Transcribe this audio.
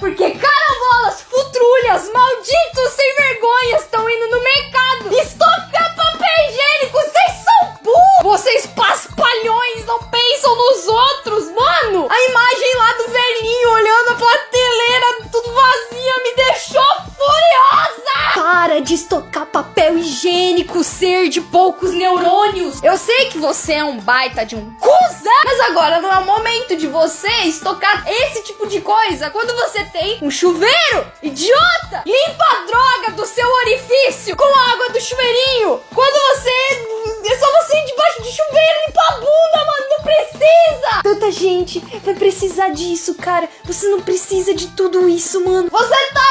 Porque carambolas, futrulhas, malditos sem vergonhas estão indo no mercado estocar papel higiênico. Vocês são burros. Vocês paspalhões não pensam nos outros, Para de estocar papel higiênico, ser de poucos neurônios. Eu sei que você é um baita de um cusa, mas agora não é o momento de você estocar esse tipo de coisa quando você tem um chuveiro. Idiota! Limpa a droga do seu orifício com a água do chuveirinho. Quando você. É só você ir debaixo de chuveiro e limpar a bunda, mano. Não precisa! Tanta gente vai precisar disso, cara. Você não precisa de tudo isso, mano. Você tá